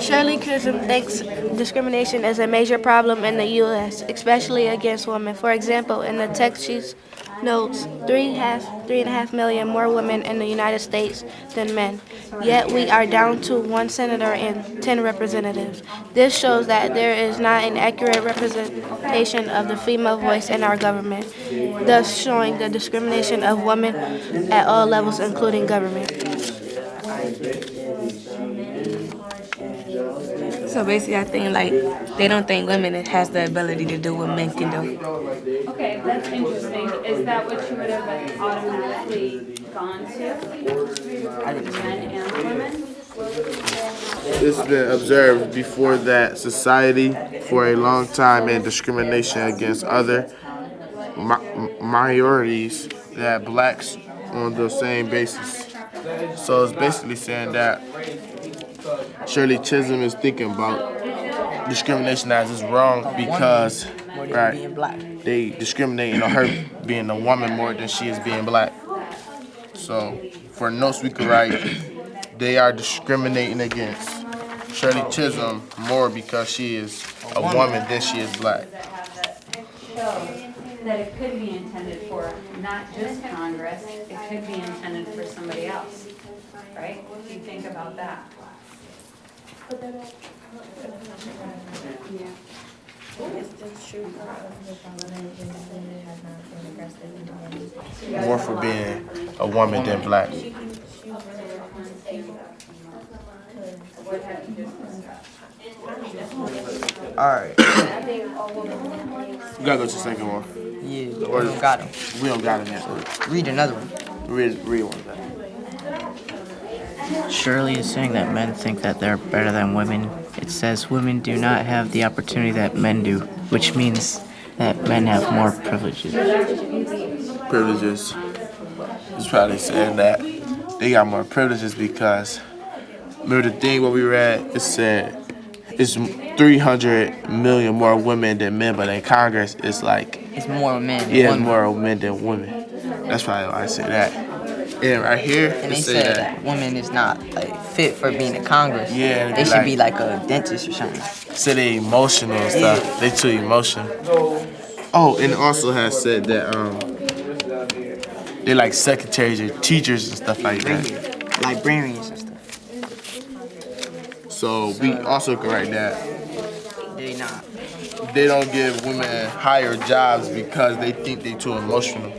Shirley Chisholm thinks discrimination is a major problem in the U.S., especially against women. For example, in the text she notes three, half, three and a half million more women in the United States than men. Yet we are down to one senator and 10 representatives. This shows that there is not an accurate representation of the female voice in our government, thus showing the discrimination of women at all levels, including government. So basically, I think like they don't think women has the ability to do what men can do. Okay, that's interesting. Is that what you would have automatically gone to? Men and women? This has been observed before that society for a long time and discrimination against other mi- minorities that blacks on the same basis. So it's basically saying that Shirley Chisholm is thinking about discrimination as is wrong because right, they discriminating on her being a woman more than she is being black. So for notes we could write, they are discriminating against Shirley Chisholm more because she is a woman than she is black. That it could be intended for not just Congress, it could be intended for somebody else, right? If you think about that. Yeah. More for being a woman than black. Alright. We gotta go to the second one. Yeah, we don't got him. We don't got it yet. Read another one. Read, read one. Shirley is saying that men think that they're better than women. It says women do not have the opportunity that men do, which means that men have more privileges. Privileges. It's probably saying that they got more privileges because remember the thing what we read, it said it's 300 million more women than men, but in Congress it's like It's more men. yeah, it's more men than women. That's probably why I say that. And right here, And they said that. women is not like fit for being in Congress. Yeah, They should like- be like a dentist or something. Say they emotional and stuff. They too emotional. Oh, and also has said that um they like secretaries or teachers and stuff like that. Librarians and stuff. So we also can write that They not. they don't give women higher jobs because they think they too emotional.